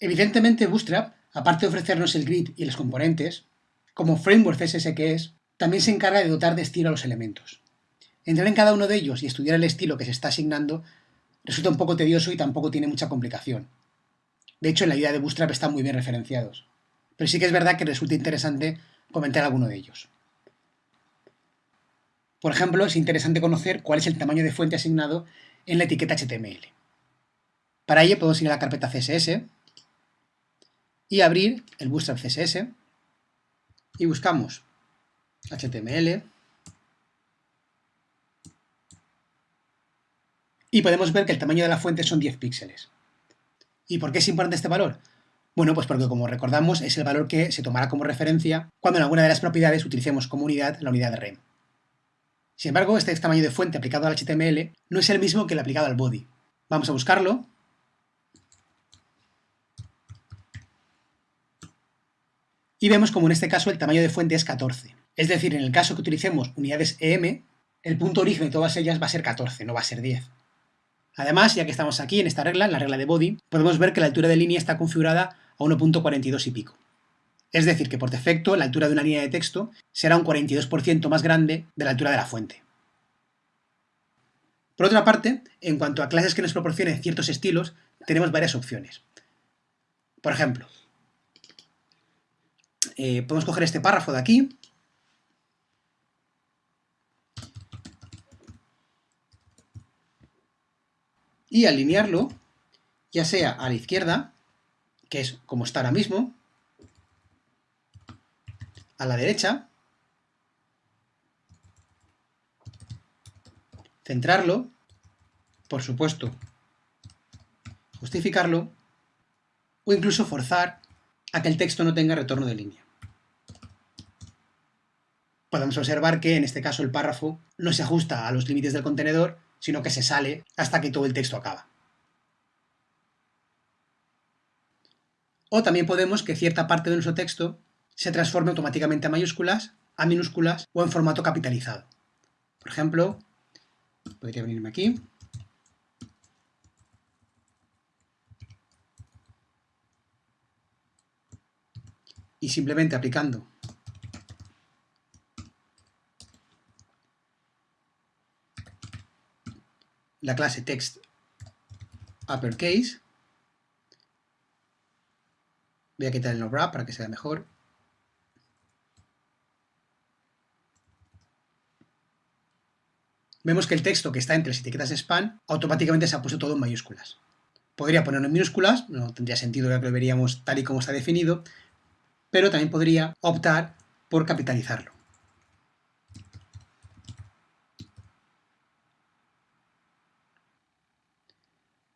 Evidentemente Bootstrap, aparte de ofrecernos el grid y los componentes, como framework CSS que es, también se encarga de dotar de estilo a los elementos. Entrar en cada uno de ellos y estudiar el estilo que se está asignando resulta un poco tedioso y tampoco tiene mucha complicación. De hecho, en la guía de Bootstrap están muy bien referenciados. Pero sí que es verdad que resulta interesante comentar alguno de ellos. Por ejemplo, es interesante conocer cuál es el tamaño de fuente asignado en la etiqueta HTML. Para ello podemos ir a la carpeta CSS y abrir el Bootstrap CSS y buscamos HTML y podemos ver que el tamaño de la fuente son 10 píxeles. ¿Y por qué es importante este valor? Bueno, pues porque como recordamos es el valor que se tomará como referencia cuando en alguna de las propiedades utilicemos como unidad la unidad de rem. Sin embargo, este tamaño de fuente aplicado al HTML no es el mismo que el aplicado al body. Vamos a buscarlo. Y vemos como en este caso el tamaño de fuente es 14. Es decir, en el caso que utilicemos unidades EM, el punto origen de todas ellas va a ser 14, no va a ser 10. Además, ya que estamos aquí en esta regla, en la regla de body, podemos ver que la altura de línea está configurada a 1.42 y pico. Es decir, que por defecto la altura de una línea de texto será un 42% más grande de la altura de la fuente. Por otra parte, en cuanto a clases que nos proporcionen ciertos estilos, tenemos varias opciones. Por ejemplo, eh, podemos coger este párrafo de aquí, y alinearlo, ya sea a la izquierda, que es como está ahora mismo, a la derecha, centrarlo, por supuesto, justificarlo, o incluso forzar a que el texto no tenga retorno de línea. Podemos observar que en este caso el párrafo no se ajusta a los límites del contenedor, sino que se sale hasta que todo el texto acaba. O también podemos que cierta parte de nuestro texto se transforme automáticamente a mayúsculas, a minúsculas o en formato capitalizado. Por ejemplo, podría venirme aquí. Y simplemente aplicando la clase text uppercase. Voy a quitar el wrap para que sea mejor. Vemos que el texto que está entre las etiquetas span automáticamente se ha puesto todo en mayúsculas. Podría ponerlo en minúsculas, no tendría sentido ya que lo veríamos tal y como está definido, pero también podría optar por capitalizarlo.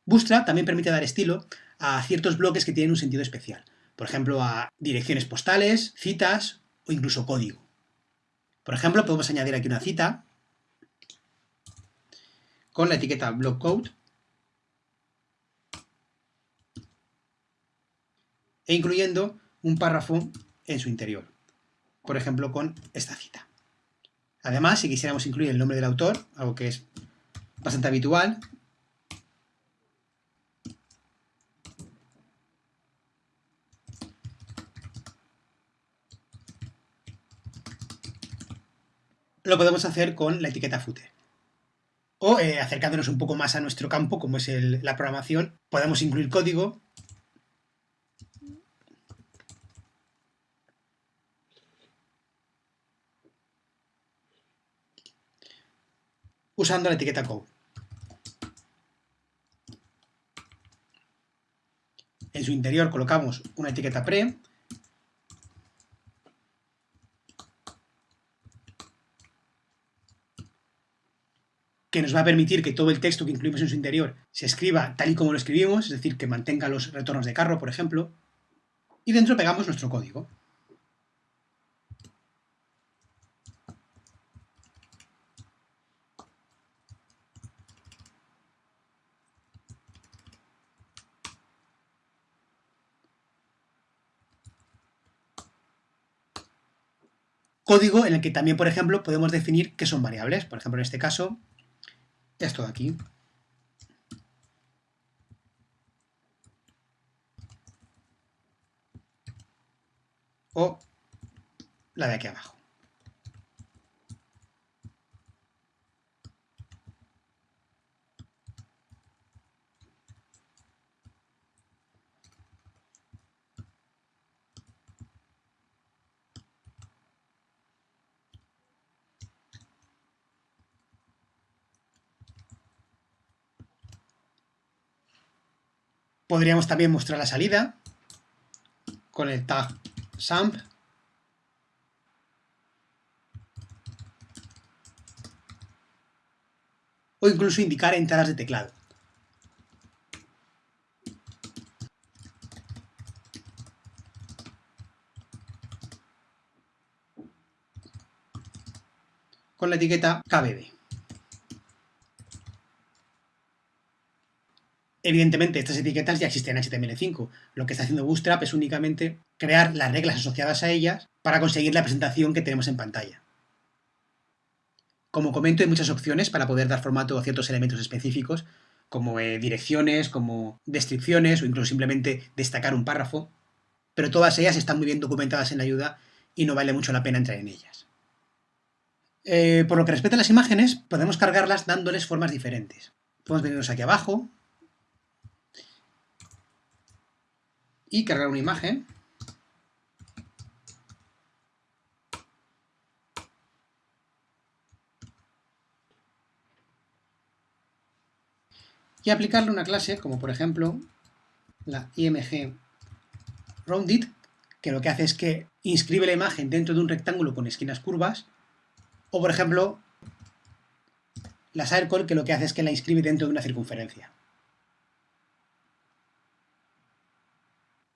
Bootstrap también permite dar estilo a ciertos bloques que tienen un sentido especial, por ejemplo a direcciones postales, citas o incluso código. Por ejemplo, podemos añadir aquí una cita con la etiqueta blockcode e incluyendo un párrafo en su interior, por ejemplo con esta cita. Además, si quisiéramos incluir el nombre del autor, algo que es bastante habitual, lo podemos hacer con la etiqueta footer. O eh, acercándonos un poco más a nuestro campo, como es la programación, podemos incluir código usando la etiqueta code. En su interior colocamos una etiqueta pre que nos va a permitir que todo el texto que incluimos en su interior se escriba tal y como lo escribimos, es decir, que mantenga los retornos de carro, por ejemplo, y dentro pegamos nuestro código. código en el que también, por ejemplo, podemos definir qué son variables. Por ejemplo, en este caso, esto de aquí. O la de aquí abajo. Podríamos también mostrar la salida con el tag SAMP. O incluso indicar entradas de teclado. Con la etiqueta KBB. Evidentemente, estas etiquetas ya existen en HTML5. Lo que está haciendo Bootstrap es únicamente crear las reglas asociadas a ellas para conseguir la presentación que tenemos en pantalla. Como comento, hay muchas opciones para poder dar formato a ciertos elementos específicos, como eh, direcciones, como descripciones o incluso simplemente destacar un párrafo, pero todas ellas están muy bien documentadas en la ayuda y no vale mucho la pena entrar en ellas. Eh, por lo que respecta a las imágenes, podemos cargarlas dándoles formas diferentes. Podemos venirnos aquí abajo, y cargar una imagen. Y aplicarle una clase como por ejemplo la img rounded, que lo que hace es que inscribe la imagen dentro de un rectángulo con esquinas curvas, o por ejemplo la circle, que lo que hace es que la inscribe dentro de una circunferencia.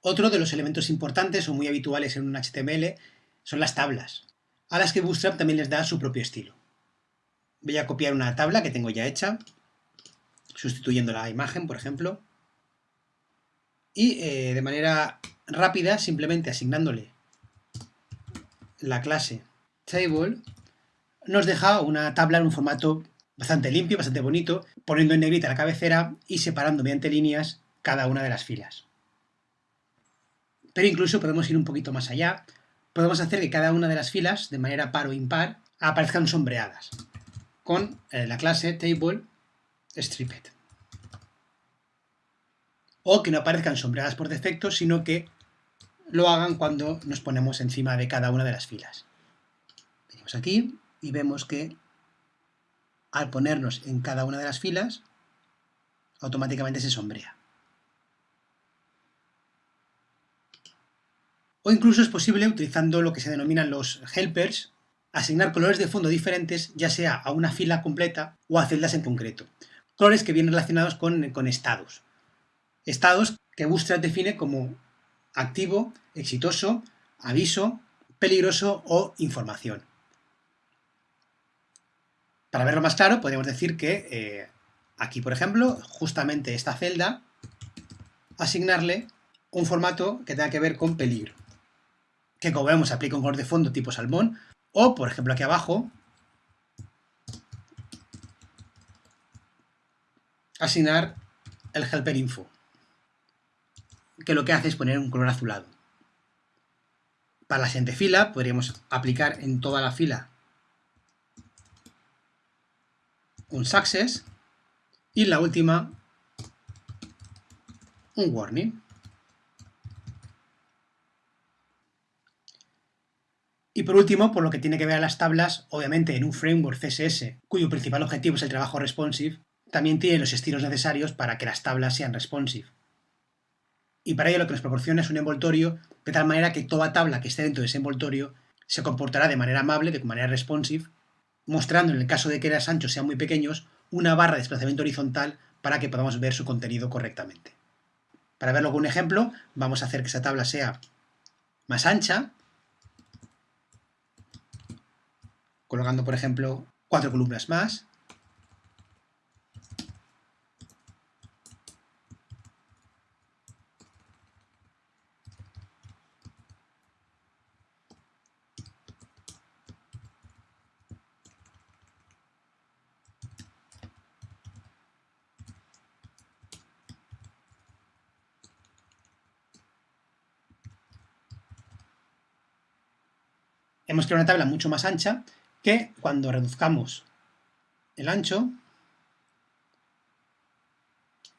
Otro de los elementos importantes o muy habituales en un HTML son las tablas, a las que Bootstrap también les da su propio estilo. Voy a copiar una tabla que tengo ya hecha, sustituyendo la imagen, por ejemplo, y eh, de manera rápida, simplemente asignándole la clase table, nos deja una tabla en un formato bastante limpio, bastante bonito, poniendo en negrita la cabecera y separando mediante líneas cada una de las filas. Pero incluso podemos ir un poquito más allá. Podemos hacer que cada una de las filas, de manera par o impar, aparezcan sombreadas con eh, la clase table stripped. O que no aparezcan sombreadas por defecto, sino que lo hagan cuando nos ponemos encima de cada una de las filas. Venimos aquí y vemos que al ponernos en cada una de las filas, automáticamente se sombrea. O incluso es posible, utilizando lo que se denominan los helpers, asignar colores de fondo diferentes, ya sea a una fila completa o a celdas en concreto. Colores que vienen relacionados con, estados. Estados que Bootstrap define como activo, exitoso, aviso, peligroso o información. Para verlo más claro, podríamos decir que eh, aquí, por ejemplo, justamente esta celda, asignarle un formato que tenga que ver con peligro que como vemos aplica un color de fondo tipo salmón, o por ejemplo aquí abajo, asignar el helper info, que lo que hace es poner un color azulado. Para la siguiente fila podríamos aplicar en toda la fila un success y la última un warning. Y por último, por lo que tiene que ver a las tablas, obviamente en un framework CSS, cuyo principal objetivo es el trabajo responsive, también tiene los estilos necesarios para que las tablas sean responsive. Y para ello lo que nos proporciona es un envoltorio de tal manera que toda tabla que esté dentro de ese envoltorio se comportará de manera amable, de manera responsive, mostrando en el caso de que los anchos sean muy pequeños, una barra de desplazamiento horizontal para que podamos ver su contenido correctamente. Para verlo con un ejemplo, vamos a hacer que esa tabla sea más ancha, colocando, por ejemplo, cuatro columnas más. hemos creado una tabla mucho más ancha que cuando reduzcamos el ancho,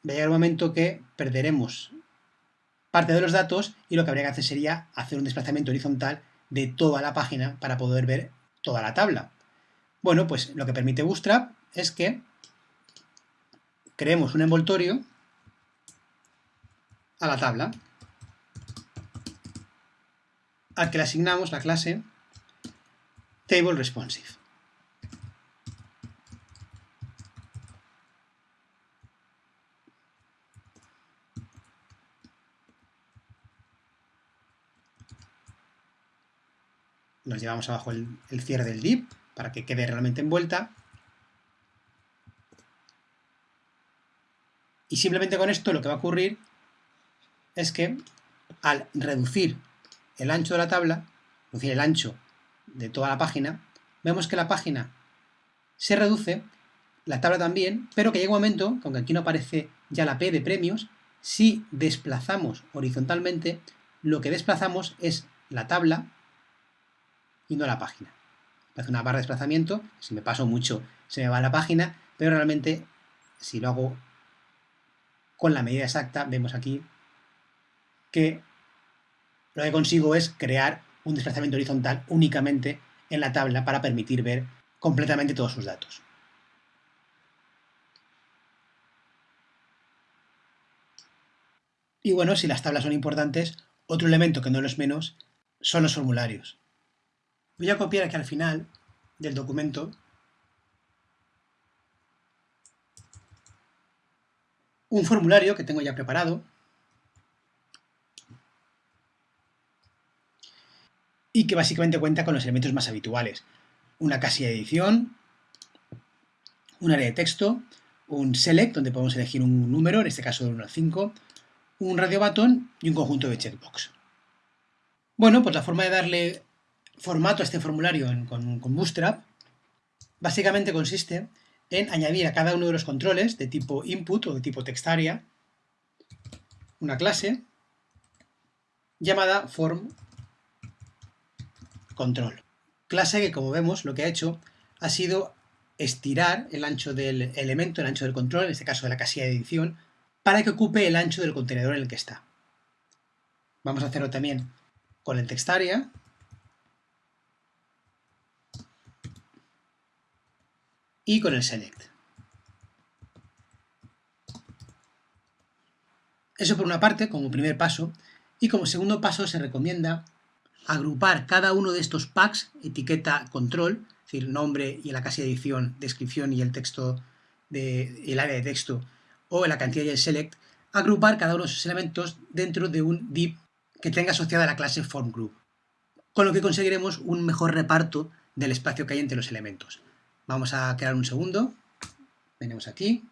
va a llegar momento que perderemos parte de los datos y lo que habría que hacer sería hacer un desplazamiento horizontal de toda la página para poder ver toda la tabla. Bueno, pues lo que permite Bootstrap es que creemos un envoltorio a la tabla al que le asignamos la clase Table Responsive. Nos llevamos abajo el, el cierre del div para que quede realmente envuelta. Y simplemente con esto lo que va a ocurrir es que al reducir el ancho de la tabla, es decir, el ancho de toda la página, vemos que la página se reduce, la tabla también, pero que llega un momento, aunque aquí no aparece ya la P de premios, si desplazamos horizontalmente, lo que desplazamos es la tabla y no la página. Hace una barra de desplazamiento, si me paso mucho se me va la página, pero realmente si lo hago con la medida exacta, vemos aquí que lo que consigo es crear un desplazamiento horizontal únicamente en la tabla para permitir ver completamente todos sus datos. Y bueno, si las tablas son importantes, otro elemento que no lo es menos son los formularios. Voy a copiar aquí al final del documento un formulario que tengo ya preparado y que básicamente cuenta con los elementos más habituales. Una casilla de edición, un área de texto, un select, donde podemos elegir un número, en este caso de 1 al 5, un radio button y un conjunto de checkbox. Bueno, pues la forma de darle formato a este formulario con, con Bootstrap básicamente consiste en añadir a cada uno de los controles de tipo input o de tipo textaria una clase llamada form control. Clase que, como vemos, lo que ha hecho ha sido estirar el ancho del elemento, el ancho del control, en este caso de la casilla de edición, para que ocupe el ancho del contenedor en el que está. Vamos a hacerlo también con el textarea. Y con el select. Eso por una parte, como primer paso, y como segundo paso se recomienda agrupar cada uno de estos packs, etiqueta control, es decir, nombre y la casilla de edición, descripción y el texto de, el área de texto, o la cantidad y el select, agrupar cada uno de esos elementos dentro de un div que tenga asociada la clase formGroup, con lo que conseguiremos un mejor reparto del espacio que hay entre los elementos. Vamos a crear un segundo, venimos aquí,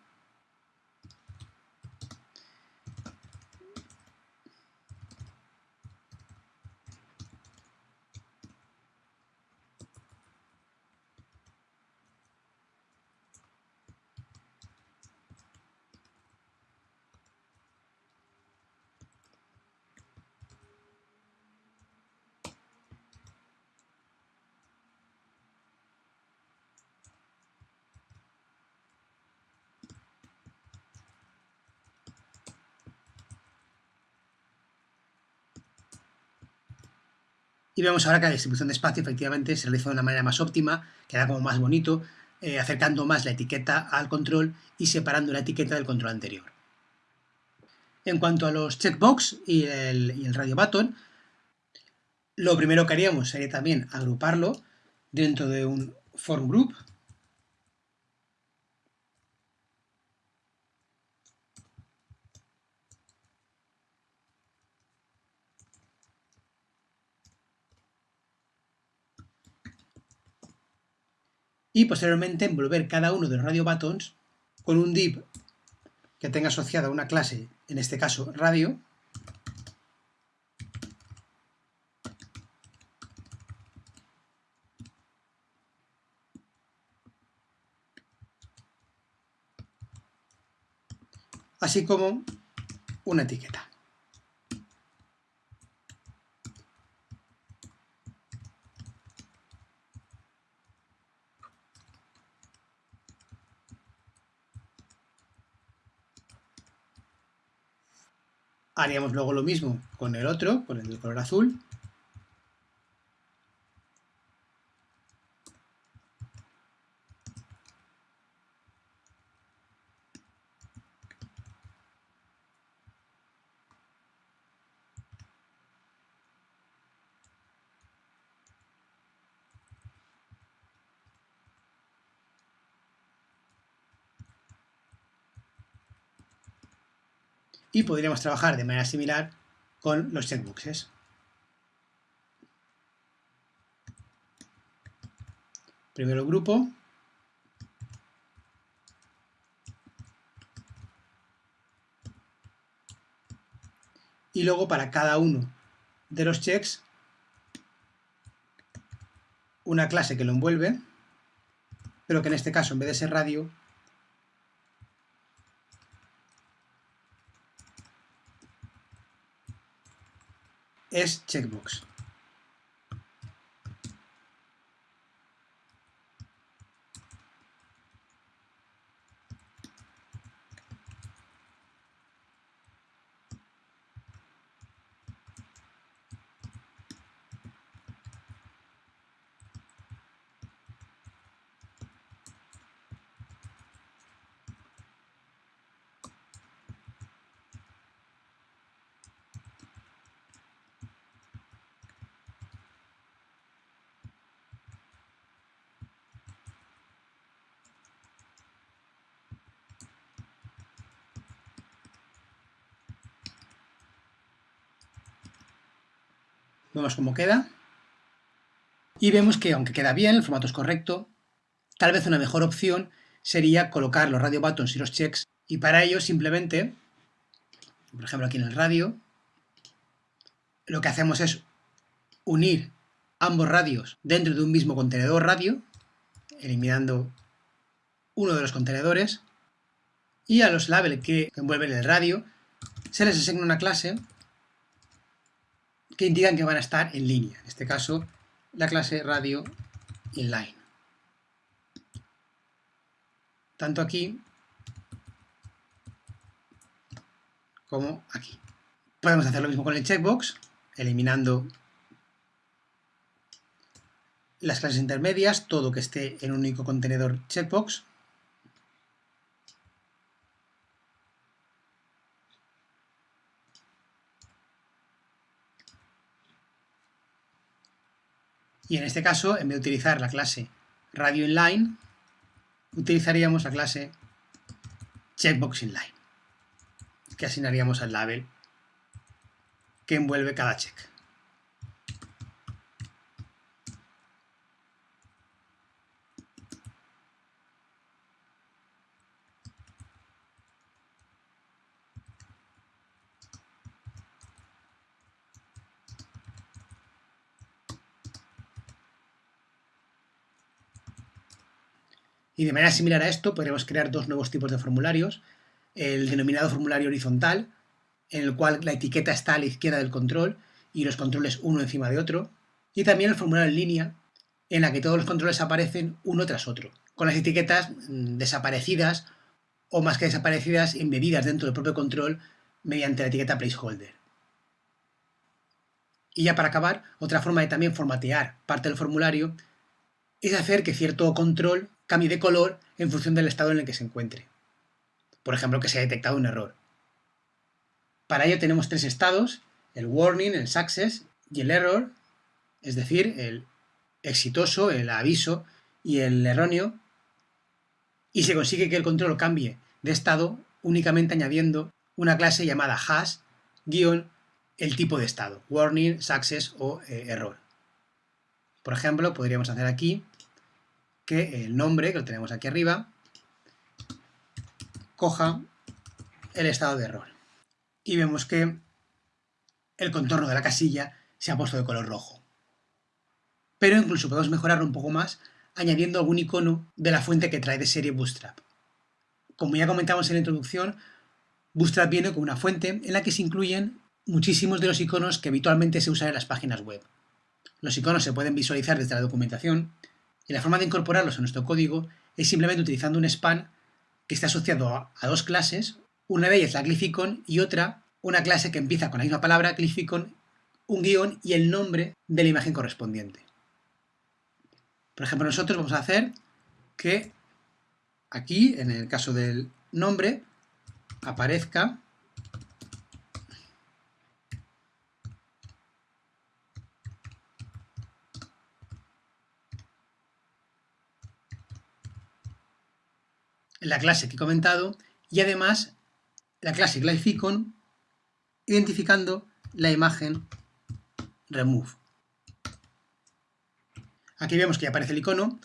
Y vemos ahora que la distribución de espacio efectivamente se realiza de una manera más óptima, queda como más bonito, eh, acercando más la etiqueta al control y separando la etiqueta del control anterior. En cuanto a los checkbox y y el radio button, lo primero que haríamos sería también agruparlo dentro de un form group y posteriormente envolver cada uno de los radio buttons con un div que tenga asociada una clase, en este caso radio, así como una etiqueta. Haríamos luego lo mismo con el otro, con el color azul. Y podríamos trabajar de manera similar con los checkboxes. Primero el grupo. Y luego para cada uno de los checks una clase que lo envuelve, pero que en este caso en vez de ser radio es checkbox. Vemos cómo queda. Y vemos que, aunque queda bien, el formato es correcto, tal vez una mejor opción sería colocar los radio buttons y los checks. Y para ello, simplemente, por ejemplo aquí en el radio, lo que hacemos es unir ambos radios dentro de un mismo contenedor radio, eliminando uno de los contenedores, y a los labels que envuelven el radio se les asigna una clase que indican que van a estar en línea. En este caso, la clase radio inline. Tanto aquí como aquí. Podemos hacer lo mismo con el checkbox, eliminando las clases intermedias, todo que esté en un único contenedor checkbox. Y en este caso, en vez de utilizar la clase radio inline, utilizaríamos la clase checkbox inline, que asignaríamos al label que envuelve cada check. Y de manera similar a esto podríamos crear dos nuevos tipos de formularios. El denominado formulario horizontal, en el cual la etiqueta está a la izquierda del control y los controles uno encima de otro. Y también el formulario en línea, en la que todos los controles aparecen uno tras otro, con las etiquetas mm, desaparecidas o más que desaparecidas, embebidas dentro del propio control mediante la etiqueta placeholder. Y ya para acabar, otra forma de también formatear parte del formulario es hacer que cierto control cambie de color en función del estado en el que se encuentre. Por ejemplo, que se haya detectado un error. Para ello tenemos tres estados, el warning, el success y el error, es decir, el exitoso, el aviso y el erróneo, y se consigue que el control cambie de estado únicamente añadiendo una clase llamada hash guion el tipo de estado, warning, success o eh, error. Por ejemplo, podríamos hacer aquí que el nombre, que lo tenemos aquí arriba, coja el estado de error. Y vemos que el contorno de la casilla se ha puesto de color rojo. Pero incluso podemos mejorarlo un poco más añadiendo algún icono de la fuente que trae de serie Bootstrap. Como ya comentamos en la introducción, Bootstrap viene con una fuente en la que se incluyen muchísimos de los iconos que habitualmente se usan en las páginas web. Los iconos se pueden visualizar desde la documentación y la forma de incorporarlos a nuestro código es simplemente utilizando un span que está asociado a, dos clases, una de ellas la glyphicon y otra una clase que empieza con la misma palabra, con un guion y el nombre de la imagen correspondiente. Por ejemplo, nosotros vamos a hacer que aquí, en el caso del nombre, aparezca la clase que he comentado y además la clase classificon identificando la imagen remove. Aquí vemos que ya aparece el icono,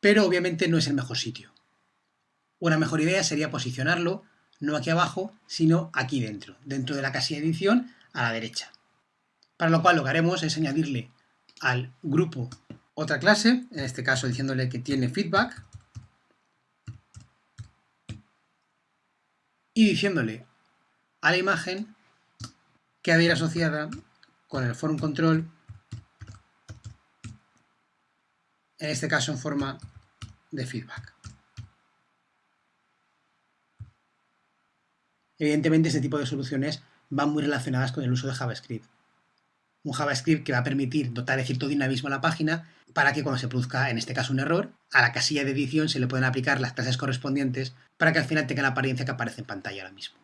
pero obviamente no es el mejor sitio. Una mejor idea sería posicionarlo no aquí abajo, sino aquí dentro, dentro de la casilla edición a la derecha. Para lo cual lo que haremos es añadirle al grupo otra clase, en este caso diciéndole que tiene feedback, y diciéndole a la imagen que ha de ir asociada con el form control, en este caso en forma de feedback. Evidentemente este tipo de soluciones van muy relacionadas con el uso de JavaScript. Un JavaScript que va a permitir dotar de cierto dinamismo a la página para que cuando se produzca, en este caso, un error, a la casilla de edición se le pueden aplicar las clases correspondientes para que al final tenga la apariencia que aparece en pantalla ahora mismo.